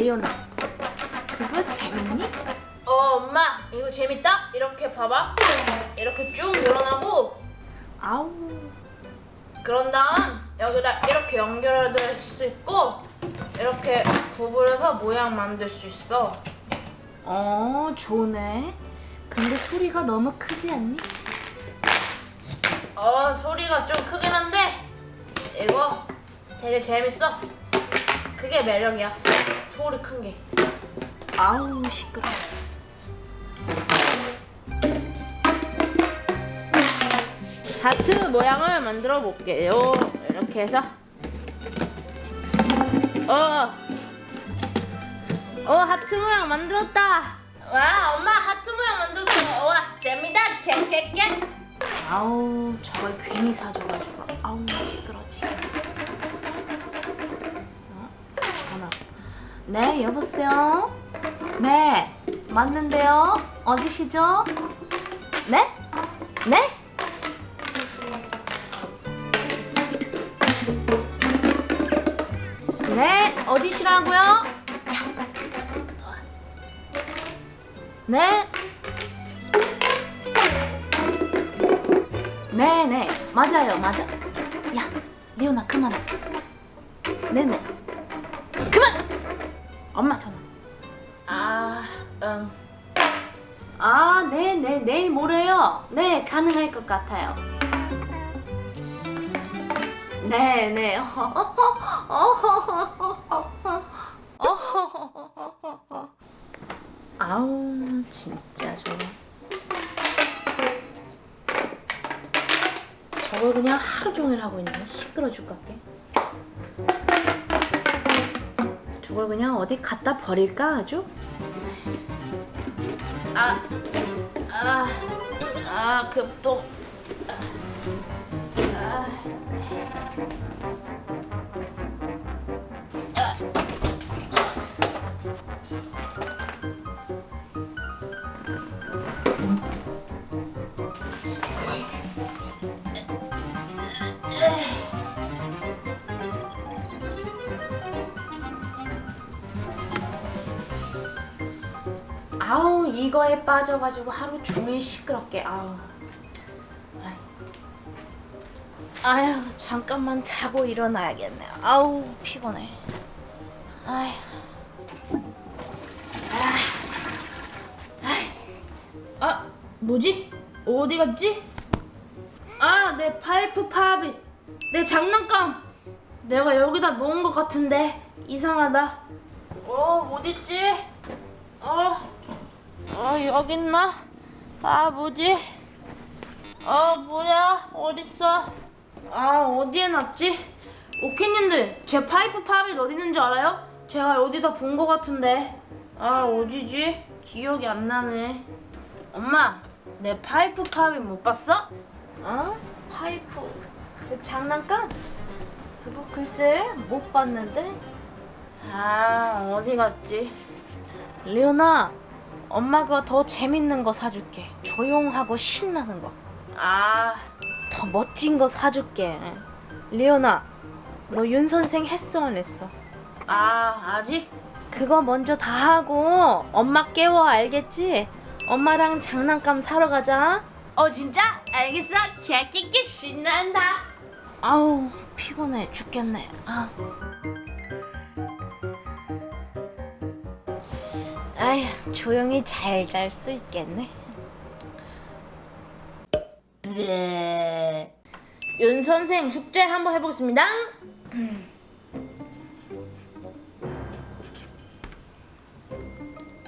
리오나. 그거 재밌니? 어 엄마 이거 재밌다? 이렇게 봐봐. 이렇게 쭉 늘어나고. 아우. 그런 다음 여기다 이렇게 연결할 수 있고 이렇게 구부려서 모양 만들 수 있어. 어 좋네. 근데 소리가 너무 크지 않니? 어 소리가 좀 크긴 한데 이거 되게 재밌어. 그게 매력이야 소리 큰 게. 아우 시끄러. 하트 모양을 만들어 볼게요. 이렇게 해서. 어, 어 하트 모양 만들었다. 와 엄마 하트 모양 만들었어. 와 재미다. 캔캔캔 아우 저걸 괜히 사줘가지고. 아우 시끄러 지금 네 여보세요? 네 맞는데요? 어디시죠? 네? 네? 네 어디시라고요? 네? 네네 맞아요 맞아. 야 리오나 그만해. 네네. 그만 엄마 전화 아 응 아 네네 내일 모레요. 네 가능할 것 같아요. 네네. 아우 진짜 좋아 저걸 그냥 하루 종일 하고 있네. 시끄러 죽겠게 저걸 그냥 어디 갖다 버릴까 아주 아, 아, 아, 급동. 아. 이거에 빠져가지고 하루 종일 시끄럽게 아우. 아휴 잠깐만 자고 일어나야겠네 아우 피곤해 아휴 아, 뭐지? 어디 갔지? 아, 내 파이프 팝이. 내 장난감. 내가 여기다 놓은 것 같은데 이상하다. 어, 어딨지? 어, 어 여기 있나? 아, 뭐지? 어, 뭐야? 어딨어? 아, 어디에 놨지? 오케님들, 제 파이프 pop it 어디 있는 줄 알아요? 제가 어디다 본 것 같은데. 아, 어디지? 기억이 안 나네. 엄마, 내 파이프 pop it 못 봤어? 어? 파이프 그 장난감? 그거 글쎄 못 봤는데 아 어디 갔지? 리오나 엄마가 더 재밌는 거 사줄게 조용하고 신나는 아거더 멋진 거 사줄게 리오나 너 윤 선생 했어 안 했어? 아, 아직? 그거 먼저 다 하고 엄마 깨워 알겠지? 엄마랑 장난감 사러 가자 어 진짜? 알겠어 개끼끼 신난다 아우 피곤해 죽겠네 아. 아휴 조용히 잘 잘 수 있겠네. 윤 선생 숙제 한번 해보겠습니다.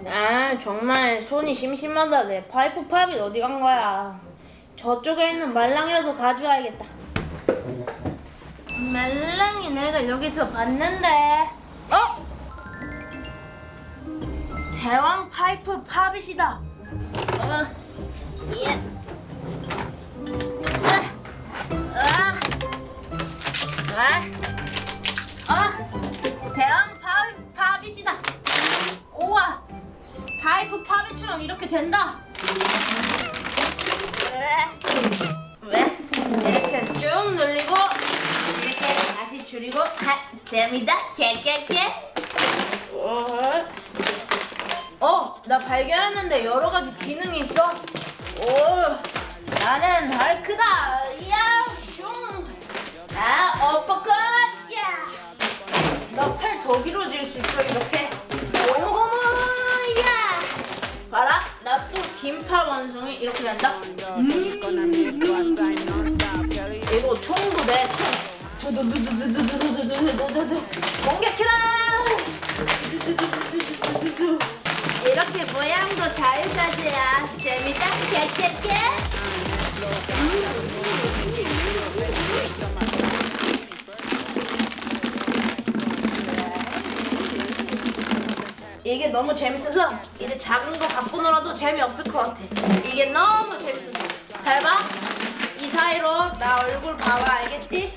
아 정말 손이 심심하다 내 파이프 팝이 어디 간 거야? 저쪽에 있는 말랑이라도 가져와야겠다. 말랑이 내가 여기서 봤는데 대왕 파이프 팝이시다 어, 예. 우와 파이프 팝이처럼 이렇게 된다 왜? 왜? 이렇게 쭉 늘리고 이렇게 다시 줄이고 하, 재미다 깨깨깨 어, 나 발견했는데 여러 가지 기능이 있어. 오, 나는 할크다. 야, 슝. 아, 어퍼컷. 야. 나 팔 더 길어질 수 있어 이렇게. 긴팔 원숭이 이렇게 된다. 이거 총도 내 총. 두두두두두두두두두두두두. 공격해라. 이게 너무 재밌어서 이제 작은 거 갖고 놀아도 재미없을 것 같아. 이게 너무 재밌어서. 잘 봐. 이 사이로 나 얼굴 봐봐. 알겠지?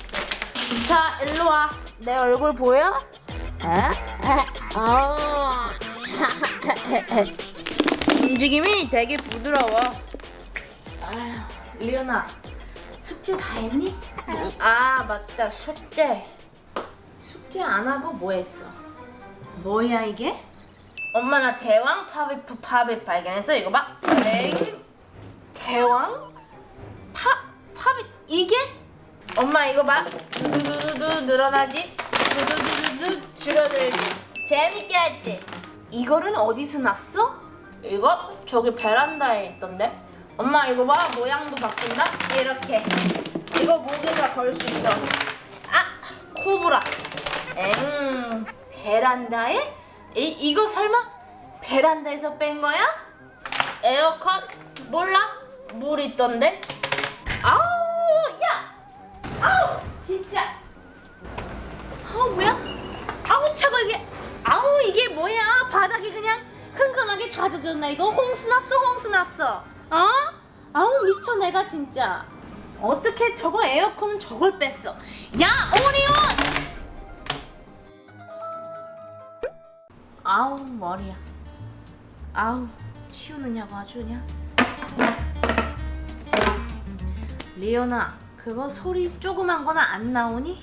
자, 일로 와. 내 얼굴 보여? 어? 움직임이 되게 부드러워. 아휴, 리연아, 숙제 다 했니? 아, 맞다. 숙제. 숙제 안 하고 뭐 했어? 뭐야 이게? 엄마 나 대왕 파비프 파비 발견했어. 이거 봐. 네. 대왕 파 파비 이게? 엄마 이거 봐. 두두두두 늘어나지. 두두두두두 줄어들지. 재밌게 했지. 이거는 어디서 났어? 이거 저기 베란다에 있던데. 엄마 이거 봐. 모양도 바뀐다. 이렇게. 이거 목에다 걸수 있어. 아 코브라. 엥 베란다에? 이, 이거 설마 베란다에서 뺀 거야? 에어컨? 몰라? 물 있던데? 아우 야! 아우 진짜 아우 뭐야? 아우 차고 이게 아우 이게 뭐야 바닥이 그냥 흥건하게 다 젖었나 이거 홍수 났어 홍수 났어 어? 아우 미쳐 내가 진짜. 어떻게 저거 에어컨 저걸 뺐어? 야 오리온! 아우 머리야. 아우 치우느냐고 아주 그냥 리연아 그거 소리 조그만 거나 안 나오니?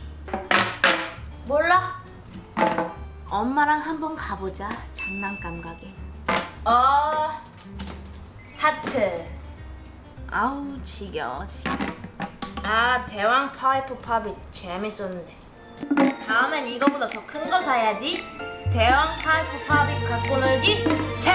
몰라. 엄마랑 한번 가보자 장난감 가게. 어 하트 아우 지겨워 지겨워. 아 대왕 파이프 pop it 재밌었는데. 다음엔 이거보다 더 큰 거 사야지. 대왕 파이프 pop it 갖고 놀기 대